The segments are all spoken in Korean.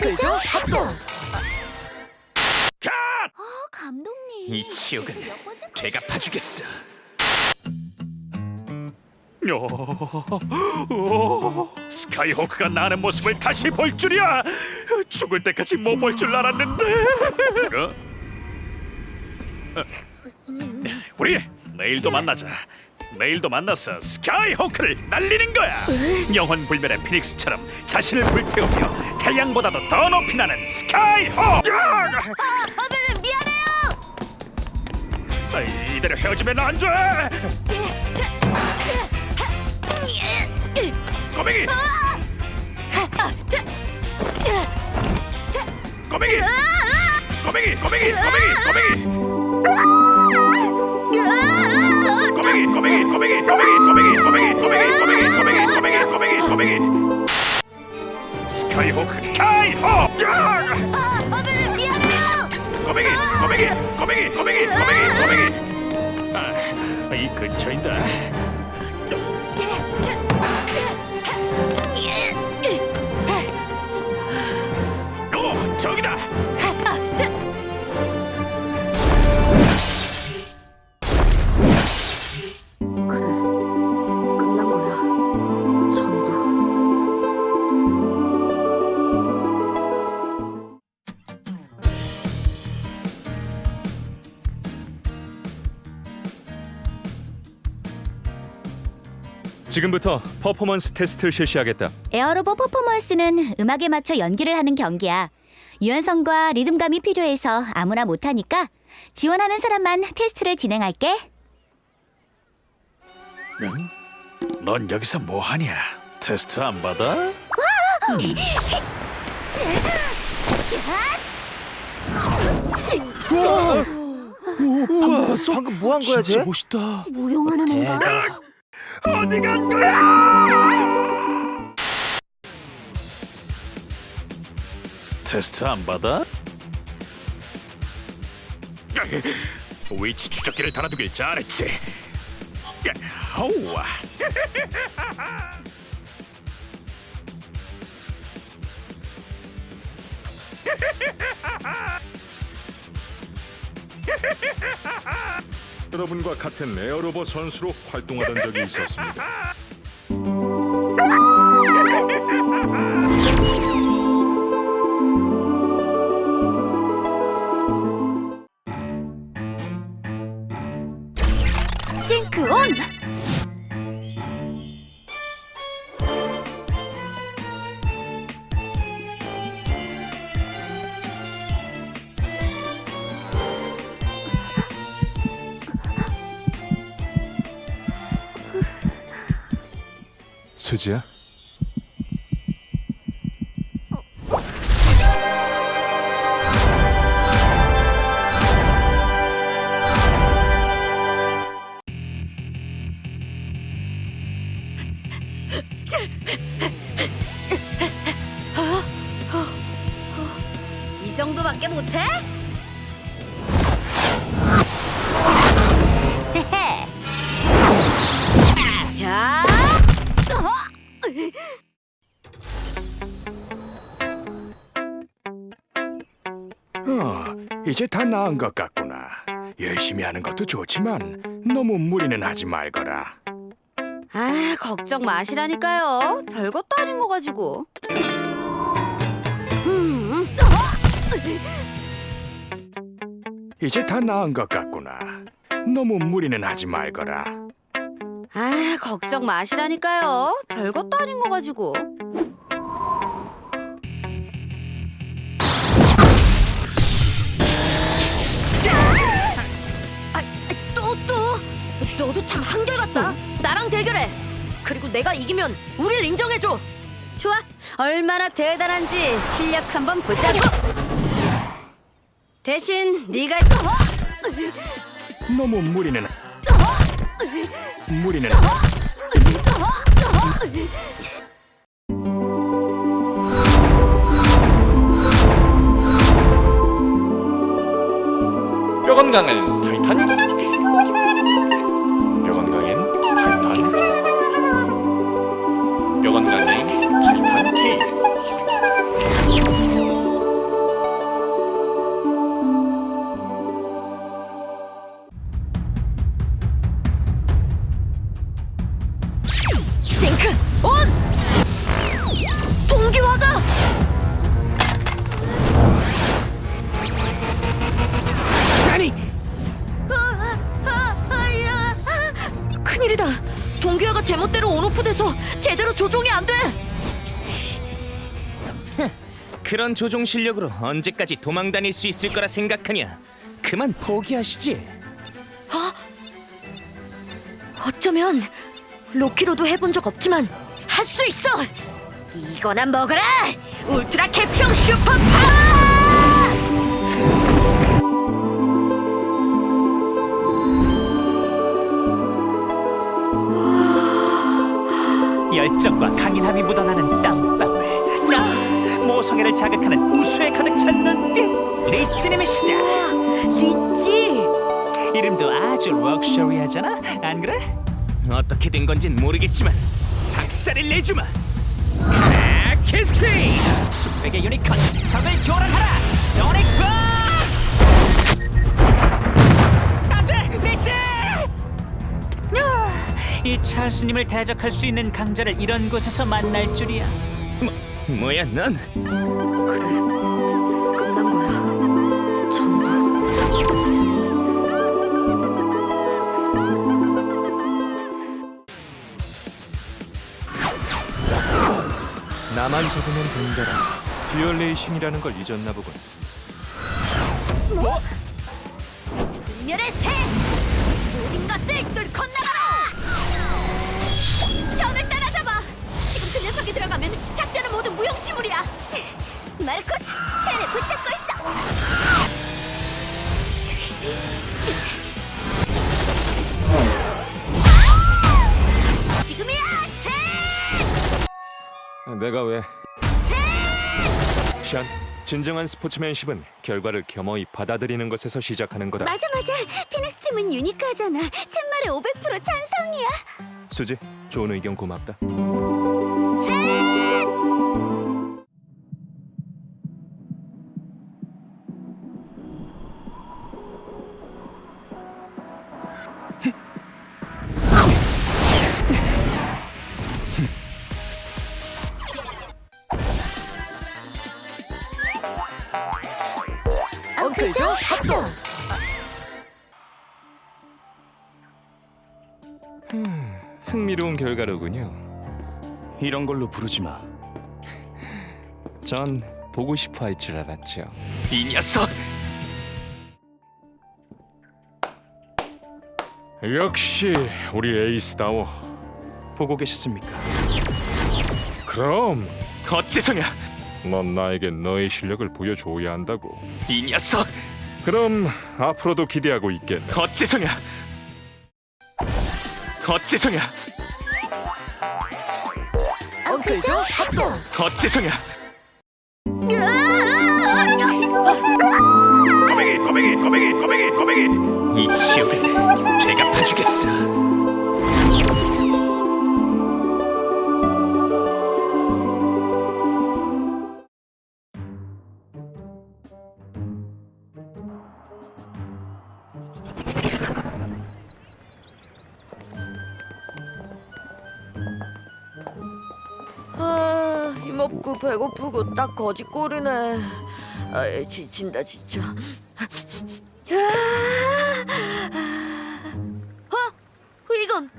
그죠? 핫도그! 갓! 어, 감독님. 이 치욕은 제가 파주겠어. 어, 어, 스카이호크가 나는 모습을 다시 볼 줄이야! 죽을 때까지 못 볼 줄 알았는데! 어? 우리 내일도 만나자. 내일도 만나서 스카이호크를 날리는 거야. 영원 불멸의 피닉스처럼 자신을 불태우며 태양보다도 더 높이 나는 스카이호크. 아, 아버님 미안해요. 아, 이대로 헤어지면 안 돼. 꼬맹이, 아, 자, 자, 꼬맹이, 아, 꼬맹이, 꼬맹이, 꼬맹이, 꼬맹이. 国解放あ、危ないやめろごめんごめんごめんごめんごめんごめん。 지금부터 퍼포먼스 테스트를 실시하겠다. 에어로봇 퍼포먼스는 음악에 맞춰 연기를 하는 경기야. 유연성과 리듬감이 필요해서 아무나 못하니까 지원하는 사람만 테스트를 진행할게. 응? 넌 여기서 뭐 하냐 테스트 안 받아? 우와, 방금 뭐 한 거야, 쟤? 멋있다 무용하는 애인가? 어디 간 거야? 테스트 안 받아? 위치 추적기를 달아두길 잘했지. 어우와. 여러분과 같은 에어로봇 선수로 활동하던 적이 있었습니다. 수지야? 이 정도밖에 못해? 이제 다 나은 것 같구나. 열심히 하는 것도 좋지만 너무 무리는 하지 말거라. 아, 걱정 마시라니까요. 별것도 아닌 거 가지고. 음, 이제 다 나은 것 같구나. 너무 무리는 하지 말거라. 아, 걱정 마시라니까요. 별것도 아닌 거 가지고. 참 한결같다. 나랑 대결해. 그리고 내가 이기면 우릴 인정해줘. 좋아. 얼마나 대단한지 실력 한번 보자고. 대신 네가 너무 무리는 무리는 뼈 건강한 T K 제멋대로 온오프돼서 제대로 조종이 안 돼. 그런 조종 실력으로 언제까지 도망 다닐 수 있을 거라 생각하냐? 그만 포기하시지. 어쩌면 로키로도 해본 적 없지만 할 수 있어. 이거나 먹어라. 울트라 캡슐 슈퍼 파워! 열정과 강인함이 묻어나는 땀방울. 나 모성애를 자극하는 우수에 가득 찬 눈빛. 리치님의 시대. 리치. 이름도 아주 럭셔리하잖아. 안 그래? 어떻게 된 건진 모르겠지만 박살을 내주마. 크래키스피 숲에게 유니콘 적을 교란하라. 소닉 붐. 이 찰스님을 대적할 수 있는 강자를 이런 곳에서 만날 줄이야. 뭐 뭐야 넌? 끝난 거야. 전부. 나만 잡으면 된다라. 듀얼 레이싱이라는 걸 잊었나 보군. 분열의 새! 모든 것을 뚫고 나 내가 왜? 샨, 진정한 스포츠맨십은 결과를 겸허히 받아들이는 것에서 시작하는 거다. 맞아 맞아 피닉스 팀은 유니크하잖아 챗말에 500% 찬성이야 수지, 좋은 의견 고맙다. 엉 흥미로운 결과로군요. 이런 걸로 부르지 마. 전 보고 싶어 할 줄 알았죠. 이 녀석. 역시 우리 에이스다워. 보고 계셨습니까? 그럼 어째서냐? 넌 나에게 너의 실력을 보여줘야 한다고. 이 녀석. 그럼 앞으로도 기대하고 있겠네. 어째서냐? 어째서냐? 엉클 조 합동 어째서냐? 아 힘없고 배고프고 딱 거지꼴이네. 아 지친다 진짜. 어? 이건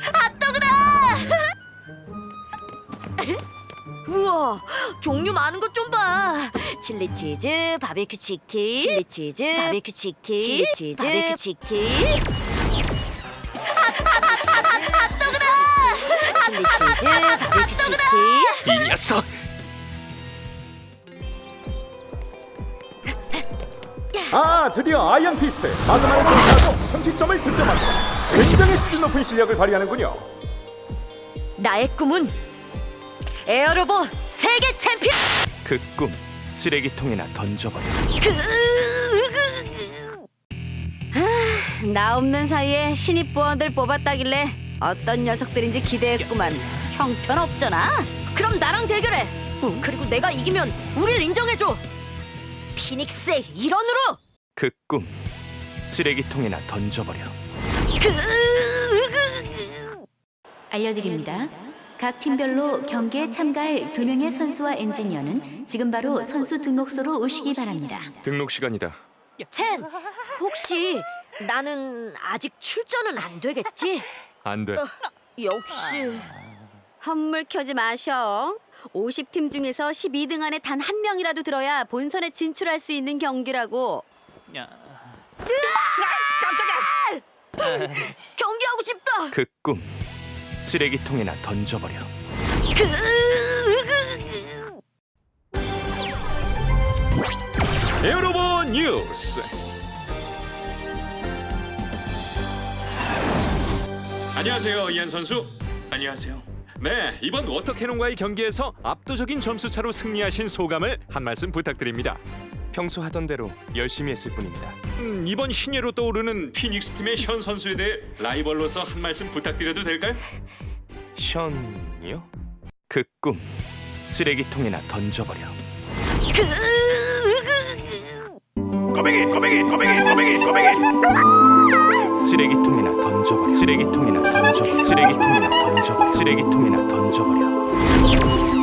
핫도그다! 우와 종류 많은 것 좀 봐. 칠리 치즈 바베큐 치킨 칠리 치즈 바베큐 치킨 칠리 치즈 바베큐 치킨 이 녀석. 아 드디어 아이언 피스트 마그마를 통과하고 선취점을 득점합니다. 굉장히 수준 높은 실력을 발휘하는군요. 나의 꿈은 에어로봇 세계 챔피언 그 꿈 쓰레기통에나 던져버려. 나 없는 사이에 신입 부원들 뽑았다길래 어떤 녀석들인지 기대했구만 형편없잖아 그럼 나랑 대결해 그리고 내가 이기면 우릴 인정해줘 피닉스의 일원으로 그 꿈 쓰레기통에나 던져버려. 알려드립니다. 각 팀별로 경기에 참가할 두 명의 선수와 엔지니어는 지금 바로 선수 등록소로 오시기 바랍니다. 등록 시간이다. 첸 혹시 나는 아직 출전은 안 되겠지? 안 돼. 역시 헛물 켜지 마셔. 50팀 중에서 12등 안에 단 한 명이라도 들어야 본선에 진출할 수 있는 경기라고. 야, 경기하고 싶다. 그 꿈 쓰레기통에나 던져버려. 여러분 뉴스. 안녕하세요, 이한 선수. 안녕하세요. 네, 이번 워터캐논과의 경기에서 압도적인 점수차로 승리하신 소감을 한 말씀 부탁드립니다. 평소 하던 대로 열심히 했을 뿐입니다. 음, 이번 신예로 떠오르는 피닉스 팀의 현 선수에 대해 라이벌로서 한 말씀 부탁드려도 될까요? 션이요? 그 꿈 쓰레기통에나 던져버려. 꼬맹이 꼬맹이 꼬맹이 꼬맹이 꼬맹이 쓰레기통에나 던져버려. 쓰레기통에나 던져버려. 쓰레기통에나 던져버려. 쓰레기통에나 던져버려.